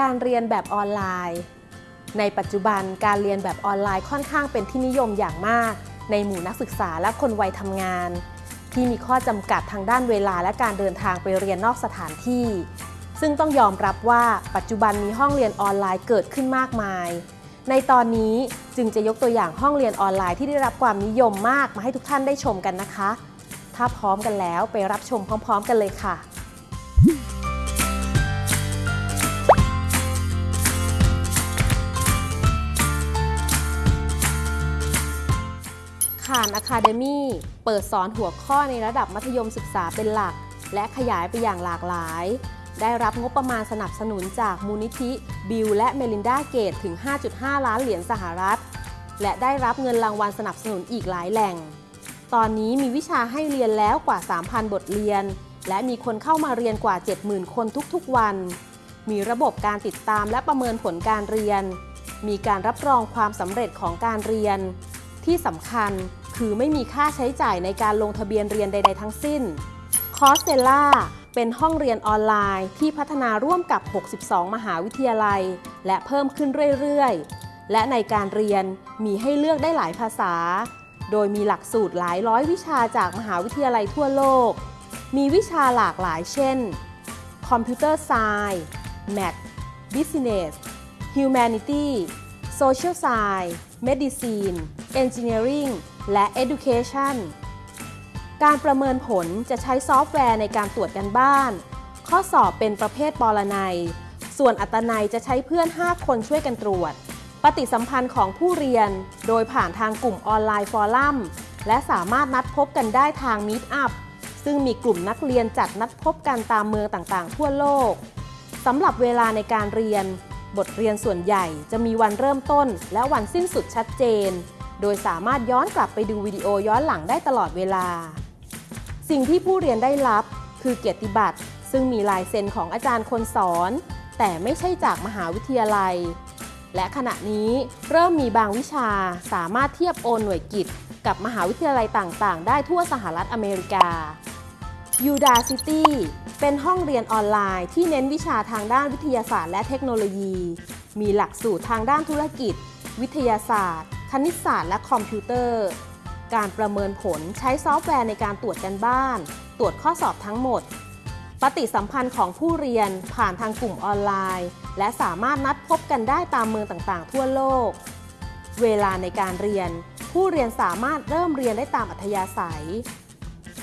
การเรียนแบบออนไลน์ ในปัจจุบันการเรียนแบบออนไลน์ค่อนข้างเป็นที่นิยมอย่างมาก ในหมู่นักศึกษาและคนวัยทำงาน ที่มีข้อจำกัดทางด้านเวลาและการเดินทางไปเรียนนอกสถานที่ ซึ่งต้องยอมรับว่าปัจจุบันมีห้องเรียนออนไลน์เกิดขึ้นมากมาย ในตอนนี้จึงจะยกตัวอย่างห้องเรียนออนไลน์ที่ได้รับความนิยมมากมาให้ทุกท่านได้ชมกันนะคะ ถ้าพร้อมกันแล้วไปรับชมพร้อม ๆ กันเลยค่ะ ขานอะคาเดมี่เปิดสอนหัวข้อในระดับมัธยมศึกษาเป็นหลัก และขยายไปอย่างหลากหลาย ได้รับงบประมาณสนับสนุนจากมูลนิธิบิลและเมลินดาเกตถึง 5.5 ล้านเหรียญสหรัฐ และได้รับเงินรางวัลสนับสนุนอีกหลายแหล่ง ตอนนี้มีวิชาให้เรียนแล้วกว่า 3,000 บทเรียน และมีคนเข้ามาเรียนกว่า 70,000 คนทุกๆวัน มีระบบการติดตามและประเมินผลการเรียน มีการรับรองความสำเร็จของการเรียน ที่สำคัญคือไม่มีค่าใช้จ่ายในการลงทะเบียนเรียนใด ๆ ทั้งสิ้น คอร์สเ e ล่าเป็นห้องเรียนออนไลน์ที่พัฒนาร่วมกับ 62 มหาวิทยาลัย และเพิ่มขึ้นเรื่อยๆ และในการเรียนมีให้เลือกได้หลายภาษา โดยมีหลักสูตรหลายร้อยวิชาจากมหาวิทยาลัยทั่วโลก มีวิชาหลากหลายเช่น Computer Science Math Business Humanity Social Science Medicine Engineering และ Education การประเมินผลจะใช้ซอฟต์แวร์ในการตรวจกันบ้าน ข้อสอบเป็นประเภทปรนัย ส่วนอัตนัยจะใช้เพื่อน 5 คนช่วยกันตรวจ ปฏิสัมพันธ์ของผู้เรียน โดยผ่านทางกลุ่มออนไลน์ฟอรัมและสามารถนัดพบกันได้ทาง Meet Up ซึ่งมีกลุ่มนักเรียนจัดนัดพบกันตามเมืองต่างๆ ทั่วโลกสำหรับเวลาในการเรียน บทเรียนส่วนใหญ่จะมีวันเริ่มต้นและวันสิ้นสุดชัดเจน โดยสามารถย้อนกลับไปดูวิดีโอย้อนหลังได้ตลอดเวลา สิ่งที่ผู้เรียนได้รับ คือเกียรติบัตร ซึ่งมีลายเซ็นของอาจารย์คนสอน แต่ไม่ใช่จากมหาวิทยาลัย และขณะนี้เริ่มมีบางวิชาสามารถเทียบโอนหน่วยกิจ กับมหาวิทยาลัยต่างๆ ได้ทั่วสหรัฐอเมริกา Udacity เป็นห้องเรียนออนไลน์ที่เน้นวิชาทางด้านวิทยาศาสตร์และเทคโนโลยี มีหลักสูตรทางด้านธุรกิจ วิทยาศาสตร์ คณิตศาสตร์ และคอมพิวเตอร์ การประเมินผลใช้ซอฟต์แวร์ในการตรวจการบ้าน ตรวจข้อสอบทั้งหมด ปฏิสัมพันธ์ของผู้เรียนผ่านทางกลุ่มออนไลน์ และสามารถนัดพบกันได้ตามเมืองต่างๆ ทั่วโลก เวลาในการเรียน ผู้เรียนสามารถเริ่มเรียนได้ตามอัธยาศัย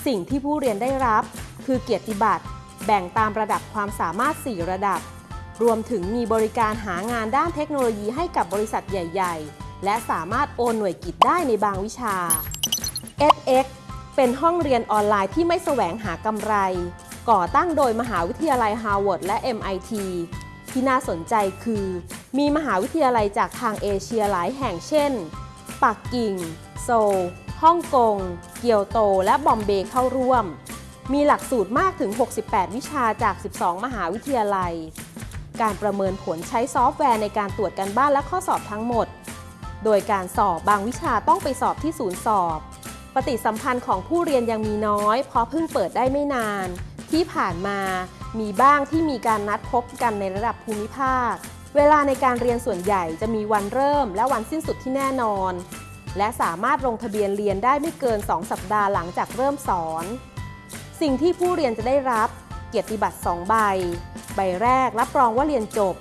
สิ่งที่ผู้เรียนได้รับ คือเกียรติบัตร แบ่งตามระดับความสามารถ 4 ระดับ รวมถึงมีบริการหางานด้านเทคโนโลยีให้กับบริษัทใหญ่ ๆ และสามารถโอนหน่วยกิตได้ในบางวิชา edX เป็นห้องเรียนออนไลน์ที่ไม่แสวงหากำไร ก่อตั้งโดยมหาวิทยาลัยฮาร์วาร์ดและ MIT ที่น่าสนใจคือ มีมหาวิทยาลัยจากทางเอเชียหลายแห่งเช่น ปักกิ่ง โซล ฮ่องกง เกียวโต และบอมเบย์เข้าร่วม มีหลักสูตรมากถึง 68 วิชาจาก 12 มหาวิทยาลัย การประเมินผลใช้ซอฟต์แวร์ในการตรวจการบ้านและข้อสอบทั้งหมด โดยการสอบบางวิชาต้องไปสอบที่ศูนย์สอบ ปฏิสัมพันธ์ของผู้เรียนยังมีน้อย เพราะเพิ่งเปิดได้ไม่นาน ที่ผ่านมามีบ้างที่มีการนัดพบกันในระดับภูมิภาค เวลาในการเรียนส่วนใหญ่จะมีวันเริ่มและวันสิ้นสุดที่แน่นอน และสามารถลงทะเบียนเรียนได้ไม่เกิน 2 สัปดาห์หลังจากเริ่มสอน สิ่งที่ผู้เรียนจะได้รับ เกียรติบัตร 2 ใบ ใบแรกรับรองว่าเรียนจบ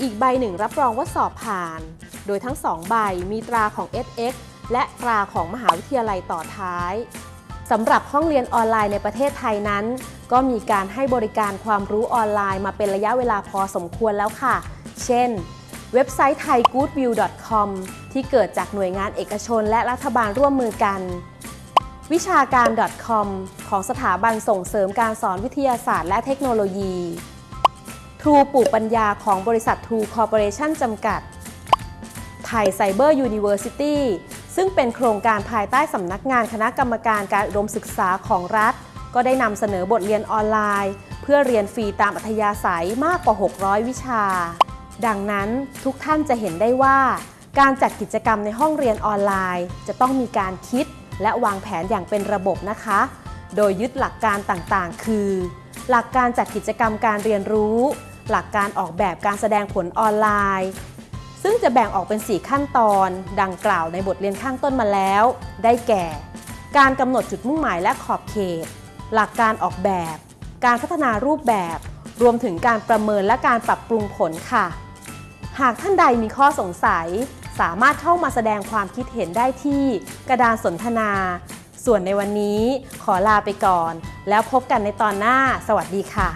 อีกใบหนึ่งรับรองว่าสอบผ่าน โดยทั้ง 2 ใบมีตราของ SX และตราของมหาวิทยาลัยต่อท้ายสำหรับห้องเรียนออนไลน์ในประเทศไทยนั้น ก็มีการให้บริการความรู้ออนไลน์มาเป็นระยะเวลาพอสมควรแล้วค่ะ เช่น เว็บไซต์ thaigoodview.com ที่เกิดจากหน่วยงานเอกชนและรัฐบาลร่วมมือกัน วิชาการ .com ของสถาบันส่งเสริมการสอนวิทยาศาสตร์และเทคโนโลยี ทรูปลูกปัญญาของบริษัททรูคอร์ปอเรชั่นจำกัด Thai Cyber Universityซึ่งเป็นโครงการภายใต้สำนักงานคณะกรรมการการอุดมศึกษาของรัฐ ก็ได้นำเสนอบทเรียนออนไลน์ เพื่อเรียนฟรีตามอัธยาศัยมากกว่า 600 วิชา ดังนั้นทุกท่านจะเห็นได้ว่า การจัดกิจกรรมในห้องเรียนออนไลน์ จะต้องมีการคิดและวางแผนอย่างเป็นระบบนะคะ โดยยึดหลักการต่างๆ คือ หลักการจัดกิจกรรมการเรียนรู้ หลักการออกแบบการแสดงผลออนไลน์ ซึ่งจะแบ่งออกเป็น 4 ขั้นตอน ดังกล่าวในบทเรียนข้างต้นมาแล้ว ได้แก่ การกำหนดจุดมุ่งหมายและขอบเขต หลักการออกแบบ การพัฒนารูปแบบ รวมถึงการประเมินและการปรับปรุงผลค่ะ หากท่านใดมีข้อสงสัย สามารถเข้ามาแสดงความคิดเห็นได้ที่กระดานสนทนา ส่วนในวันนี้ขอลาไปก่อน แล้วพบกันในตอนหน้า สวัสดีค่ะ